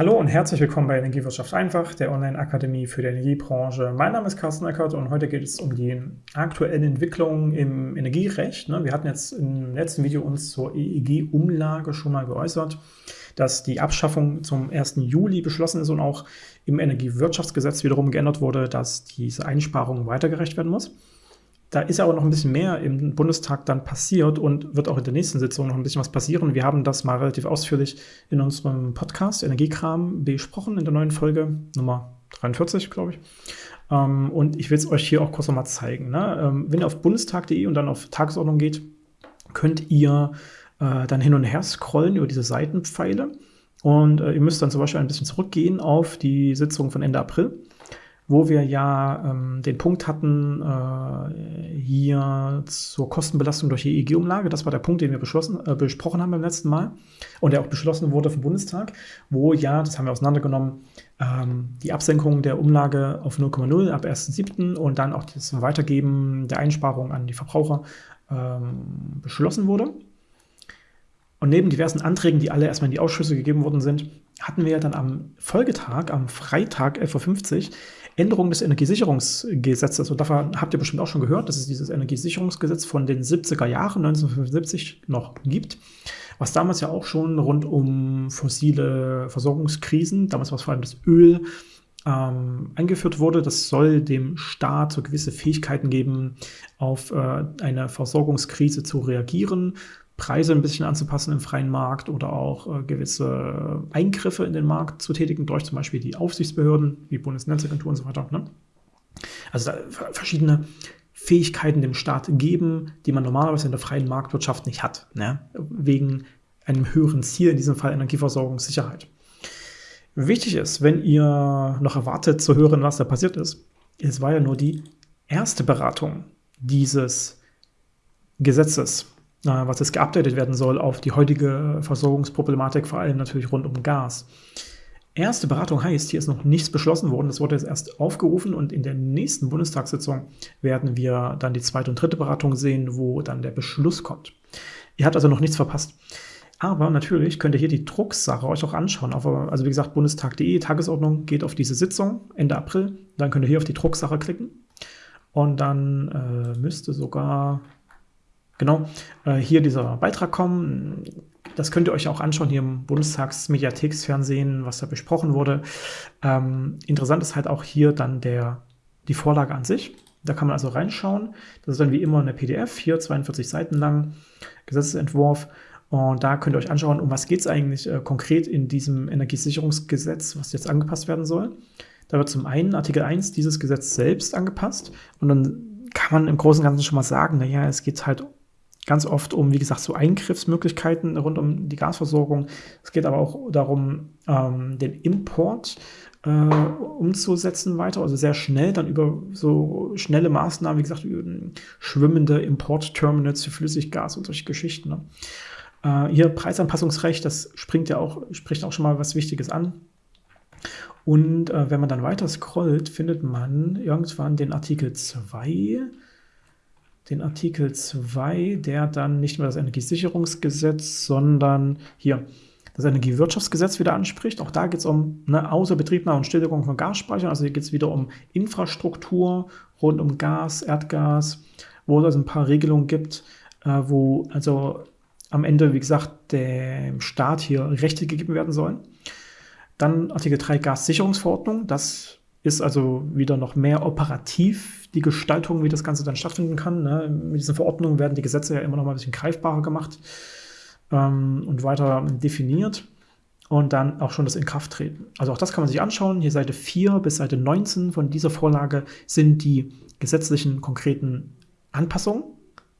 Hallo und herzlich willkommen bei Energiewirtschaft einfach, der Online-Akademie für die Energiebranche. Mein Name ist Carsten Eckert und heute geht es um die aktuellen Entwicklungen im Energierecht. Ne? Wir hatten jetzt im letzten Video uns zur EEG-Umlage schon mal geäußert, dass die Abschaffung zum 1. Juli beschlossen ist und auch im Energiewirtschaftsgesetz wiederum geändert wurde, dass diese Einsparung weitergerecht werden muss. Da ist aber noch ein bisschen mehr im Bundestag dann passiert und wird auch in der nächsten Sitzung noch ein bisschen was passieren. Wir haben das mal relativ ausführlich in unserem Podcast Energiekram besprochen in der neuen Folge, Nummer 43, glaube ich. Ähm, und ich will es euch hier auch kurz nochmal zeigen. Ne? Ähm, wenn ihr auf bundestag.de und dann auf Tagesordnung geht, könnt ihr äh, dann hin und her scrollen über diese Seitenpfeile. Und äh, ihr müsst dann zum Beispiel ein bisschen zurückgehen auf die Sitzung von Ende April wo wir ja ähm, den Punkt hatten, äh, hier zur Kostenbelastung durch die EEG-Umlage. Das war der Punkt, den wir äh, besprochen haben beim letzten Mal und der auch beschlossen wurde vom Bundestag, wo ja, das haben wir auseinandergenommen, ähm, die Absenkung der Umlage auf 0,0 ab 1.7. und dann auch das Weitergeben der Einsparung an die Verbraucher ähm, beschlossen wurde. Und neben diversen Anträgen, die alle erstmal in die Ausschüsse gegeben worden sind, hatten wir dann am Folgetag, am Freitag 11.50 Uhr, Änderung des Energiesicherungsgesetzes. Und davon habt ihr bestimmt auch schon gehört, dass es dieses Energiesicherungsgesetz von den 70er Jahren 1975 noch gibt, was damals ja auch schon rund um fossile Versorgungskrisen, damals war es vor allem das Öl, ähm, eingeführt wurde. Das soll dem Staat so gewisse Fähigkeiten geben, auf äh, eine Versorgungskrise zu reagieren Preise ein bisschen anzupassen im freien Markt oder auch äh, gewisse Eingriffe in den Markt zu tätigen, durch zum Beispiel die Aufsichtsbehörden, wie Bundesnetzagentur und so weiter. Ne? Also verschiedene Fähigkeiten dem Staat geben, die man normalerweise in der freien Marktwirtschaft nicht hat, ne? wegen einem höheren Ziel, in diesem Fall Energieversorgungssicherheit. Wichtig ist, wenn ihr noch erwartet zu hören, was da passiert ist, es war ja nur die erste Beratung dieses Gesetzes was jetzt geupdatet werden soll auf die heutige Versorgungsproblematik, vor allem natürlich rund um Gas. Erste Beratung heißt, hier ist noch nichts beschlossen worden. Das wurde jetzt erst aufgerufen und in der nächsten Bundestagssitzung werden wir dann die zweite und dritte Beratung sehen, wo dann der Beschluss kommt. Ihr habt also noch nichts verpasst. Aber natürlich könnt ihr hier die Drucksache euch auch anschauen. also wie gesagt, bundestag.de, Tagesordnung geht auf diese Sitzung Ende April. Dann könnt ihr hier auf die Drucksache klicken. Und dann äh, müsste sogar Genau, äh, hier dieser Beitrag kommen. Das könnt ihr euch auch anschauen hier im Bundestagsmediatheksfernsehen, was da besprochen wurde. Ähm, interessant ist halt auch hier dann der, die Vorlage an sich. Da kann man also reinschauen. Das ist dann wie immer eine PDF, hier 42 Seiten lang, Gesetzesentwurf. Und da könnt ihr euch anschauen, um was geht es eigentlich äh, konkret in diesem Energiesicherungsgesetz, was jetzt angepasst werden soll. Da wird zum einen Artikel 1 dieses Gesetz selbst angepasst und dann kann man im Großen und Ganzen schon mal sagen, naja, es geht halt ganz oft um, wie gesagt, so Eingriffsmöglichkeiten rund um die Gasversorgung. Es geht aber auch darum, ähm, den Import äh, umzusetzen weiter, also sehr schnell dann über so schnelle Maßnahmen, wie gesagt, schwimmende Importterminals für Flüssiggas und solche Geschichten. Ne? Äh, hier Preisanpassungsrecht, das springt ja auch, spricht auch schon mal was Wichtiges an. Und äh, wenn man dann weiter scrollt, findet man irgendwann den Artikel 2 den Artikel 2, der dann nicht mehr das Energiesicherungsgesetz, sondern hier das Energiewirtschaftsgesetz wieder anspricht. Auch da geht es um eine Außerbetriebnahme und Stilllegung von Gasspeichern. Also hier geht es wieder um Infrastruktur rund um Gas, Erdgas, wo es also ein paar Regelungen gibt, äh, wo also am Ende, wie gesagt, dem Staat hier Rechte gegeben werden sollen. Dann Artikel 3 Gassicherungsverordnung. Das ist also wieder noch mehr operativ die Gestaltung, wie das Ganze dann stattfinden kann. Ne? Mit diesen Verordnungen werden die Gesetze ja immer noch mal ein bisschen greifbarer gemacht ähm, und weiter definiert. Und dann auch schon das Inkrafttreten. Also auch das kann man sich anschauen. Hier Seite 4 bis Seite 19 von dieser Vorlage sind die gesetzlichen konkreten Anpassungen.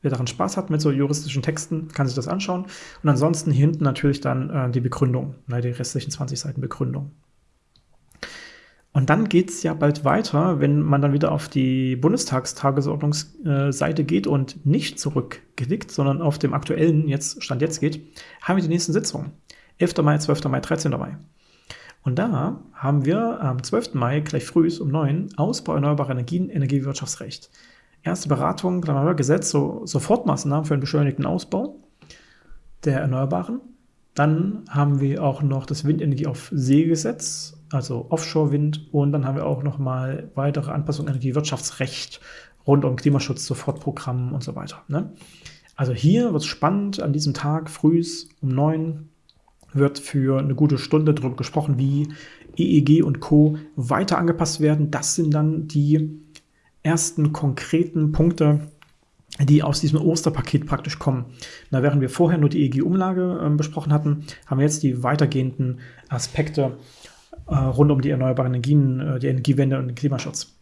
Wer daran Spaß hat mit so juristischen Texten, kann sich das anschauen. Und ansonsten hier hinten natürlich dann äh, die Begründung, ne, die restlichen 20 Seiten Begründung. Und dann geht es ja bald weiter, wenn man dann wieder auf die Bundestagstagesordnungsseite geht und nicht zurückklickt, sondern auf dem aktuellen jetzt, Stand jetzt geht, haben wir die nächsten Sitzungen. 11. Mai, 12. Mai, 13. Mai. Und da haben wir am 12. Mai gleich früh um 9 Ausbau erneuerbarer Energien, Energiewirtschaftsrecht. Erste Beratung, Gesetz, so Sofortmaßnahmen für einen beschleunigten Ausbau der Erneuerbaren. Dann haben wir auch noch das Windenergie auf See-Gesetz, also Offshore-Wind. Und dann haben wir auch noch mal weitere Anpassungen an Energiewirtschaftsrecht rund um Klimaschutz, Sofortprogramm und so weiter. Ne? Also hier wird es spannend, an diesem Tag früh um neun wird für eine gute Stunde darüber gesprochen, wie EEG und Co. weiter angepasst werden. Das sind dann die ersten konkreten Punkte, die aus diesem Osterpaket praktisch kommen. Na, während wir vorher nur die EEG-Umlage äh, besprochen hatten, haben wir jetzt die weitergehenden Aspekte äh, rund um die erneuerbaren Energien, äh, die Energiewende und den Klimaschutz.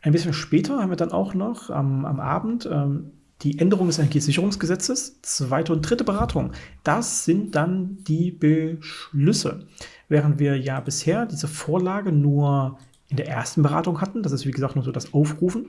Ein bisschen später haben wir dann auch noch am, am Abend ähm, die Änderung des Energiesicherungsgesetzes, zweite und dritte Beratung. Das sind dann die Beschlüsse. Während wir ja bisher diese Vorlage nur in der ersten Beratung hatten, das ist wie gesagt nur so das Aufrufen,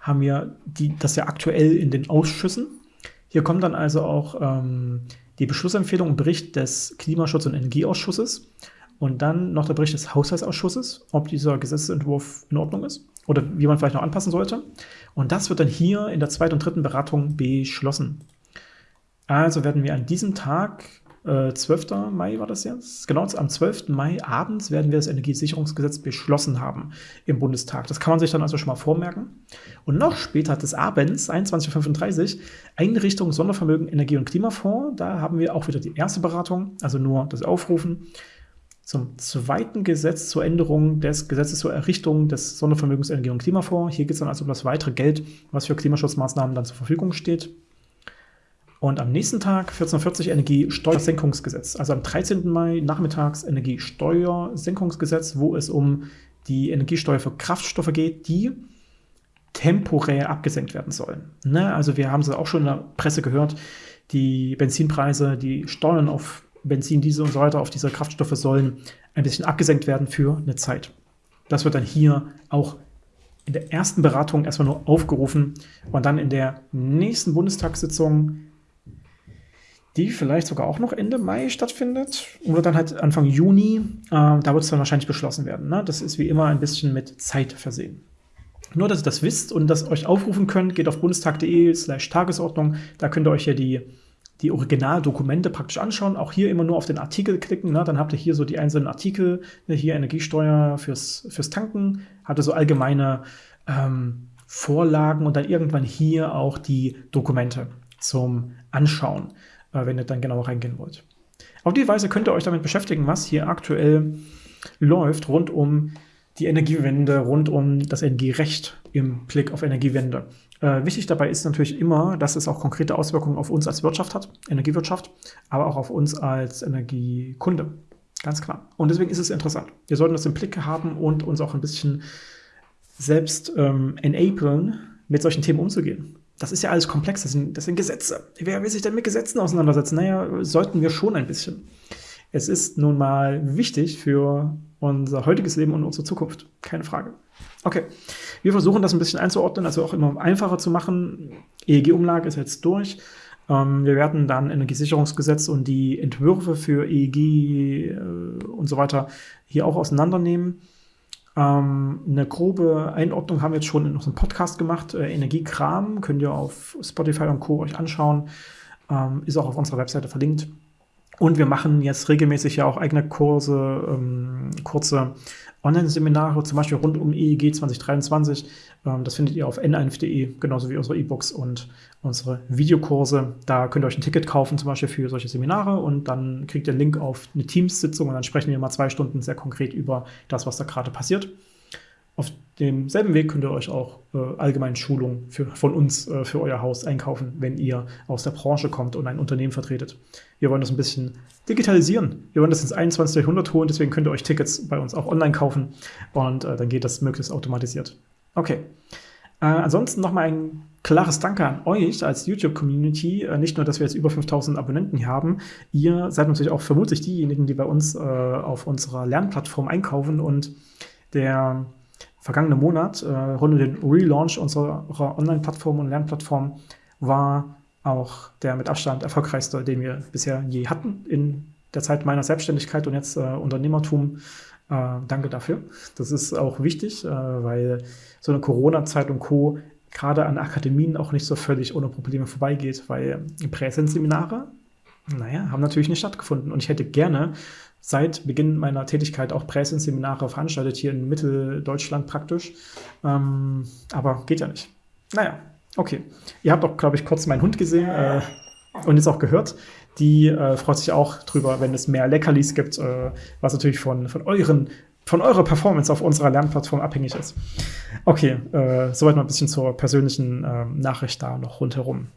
haben wir die, das ja aktuell in den Ausschüssen. Hier kommt dann also auch ähm, die Beschlussempfehlung und Bericht des Klimaschutz- und Energieausschusses und dann noch der Bericht des Haushaltsausschusses, ob dieser Gesetzentwurf in Ordnung ist oder wie man vielleicht noch anpassen sollte. Und das wird dann hier in der zweiten und dritten Beratung beschlossen. Also werden wir an diesem Tag, äh, 12. Mai war das jetzt, genau am 12. Mai abends werden wir das Energiesicherungsgesetz beschlossen haben im Bundestag. Das kann man sich dann also schon mal vormerken. Und noch später des Abends, 21.35 Uhr, Einrichtung Sondervermögen Energie- und Klimafonds. Da haben wir auch wieder die erste Beratung, also nur das Aufrufen zum zweiten Gesetz zur Änderung des Gesetzes zur Errichtung des Sondervermögens Energie- und Klimafonds. Hier geht es dann also um das weitere Geld, was für Klimaschutzmaßnahmen dann zur Verfügung steht. Und am nächsten Tag 1440 Energiesteuersenkungsgesetz. Also am 13. Mai nachmittags Energiesteuersenkungsgesetz, wo es um die Energiesteuer für Kraftstoffe geht, die temporär abgesenkt werden sollen. Ne? Also wir haben es auch schon in der Presse gehört, die Benzinpreise, die Steuern auf Benzin, Diesel und so weiter auf diese Kraftstoffe sollen ein bisschen abgesenkt werden für eine Zeit. Das wird dann hier auch in der ersten Beratung erstmal nur aufgerufen und dann in der nächsten Bundestagssitzung, die vielleicht sogar auch noch Ende Mai stattfindet oder dann halt Anfang Juni, äh, da wird es dann wahrscheinlich beschlossen werden. Ne? Das ist wie immer ein bisschen mit Zeit versehen. Nur, dass ihr das wisst und das euch aufrufen könnt, geht auf bundestag.de slash Tagesordnung. Da könnt ihr euch ja die die Originaldokumente praktisch anschauen. Auch hier immer nur auf den Artikel klicken. Ne? Dann habt ihr hier so die einzelnen Artikel. Ne? Hier Energiesteuer fürs, fürs Tanken. Habt ihr so allgemeine ähm, Vorlagen und dann irgendwann hier auch die Dokumente zum Anschauen, äh, wenn ihr dann genau reingehen wollt. Auf die Weise könnt ihr euch damit beschäftigen, was hier aktuell läuft rund um die Energiewende, rund um das Energierecht im Blick auf Energiewende. Äh, wichtig dabei ist natürlich immer, dass es auch konkrete Auswirkungen auf uns als Wirtschaft hat, Energiewirtschaft, aber auch auf uns als Energiekunde. Ganz klar. Und deswegen ist es interessant. Wir sollten das im Blick haben und uns auch ein bisschen selbst ähm, enablen, mit solchen Themen umzugehen. Das ist ja alles komplex, das sind, das sind Gesetze. Wer will sich denn mit Gesetzen auseinandersetzen? Naja, sollten wir schon ein bisschen. Es ist nun mal wichtig für unser heutiges Leben und unsere Zukunft. Keine Frage. Okay, wir versuchen das ein bisschen einzuordnen, also auch immer einfacher zu machen. EEG-Umlage ist jetzt durch. Ähm, wir werden dann Energiesicherungsgesetz und die Entwürfe für EEG äh, und so weiter hier auch auseinandernehmen. Ähm, eine grobe Einordnung haben wir jetzt schon in unserem Podcast gemacht. Äh, Energiekram könnt ihr auf Spotify und Co. euch anschauen. Ähm, ist auch auf unserer Webseite verlinkt. Und wir machen jetzt regelmäßig ja auch eigene Kurse, ähm, kurze Online-Seminare, zum Beispiel rund um EEG 2023. Ähm, das findet ihr auf n1.de, genauso wie unsere E-Books und unsere Videokurse. Da könnt ihr euch ein Ticket kaufen, zum Beispiel für solche Seminare und dann kriegt ihr einen Link auf eine Teams-Sitzung und dann sprechen wir mal zwei Stunden sehr konkret über das, was da gerade passiert. Auf demselben Weg könnt ihr euch auch äh, allgemein Schulungen von uns äh, für euer Haus einkaufen, wenn ihr aus der Branche kommt und ein Unternehmen vertretet. Wir wollen das ein bisschen digitalisieren. Wir wollen das ins 21. Jahrhundert holen, deswegen könnt ihr euch Tickets bei uns auch online kaufen und äh, dann geht das möglichst automatisiert. Okay. Äh, ansonsten nochmal ein klares Danke an euch als YouTube-Community. Äh, nicht nur, dass wir jetzt über 5000 Abonnenten hier haben, ihr seid natürlich auch vermutlich diejenigen, die bei uns äh, auf unserer Lernplattform einkaufen und der vergangene Monat, äh, rund um den Relaunch unserer Online-Plattform und Lernplattform, war auch der mit Abstand erfolgreichste, den wir bisher je hatten in der Zeit meiner Selbstständigkeit und jetzt äh, Unternehmertum. Äh, danke dafür. Das ist auch wichtig, äh, weil so eine Corona-Zeit und Co. gerade an Akademien auch nicht so völlig ohne Probleme vorbeigeht, weil Präsenzseminare naja, haben natürlich nicht stattgefunden. Und ich hätte gerne seit Beginn meiner Tätigkeit auch Präsenzseminare veranstaltet, hier in Mitteldeutschland praktisch. Ähm, aber geht ja nicht. Naja, okay. Ihr habt auch, glaube ich, kurz meinen Hund gesehen äh, und jetzt auch gehört. Die äh, freut sich auch drüber, wenn es mehr Leckerlis gibt, äh, was natürlich von, von euren von eurer Performance auf unserer Lernplattform abhängig ist. Okay, äh, soweit mal ein bisschen zur persönlichen äh, Nachricht da noch rundherum.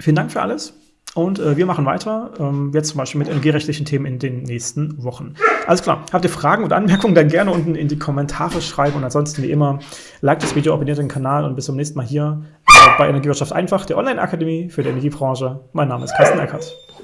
Vielen Dank für alles. Und äh, wir machen weiter, ähm, jetzt zum Beispiel mit energierechtlichen Themen in den nächsten Wochen. Alles klar, habt ihr Fragen und Anmerkungen, dann gerne unten in die Kommentare schreiben. Und ansonsten wie immer, like das Video, abonniert den Kanal und bis zum nächsten Mal hier äh, bei Energiewirtschaft einfach, der Online-Akademie für die Energiebranche. Mein Name ist Carsten Eckert.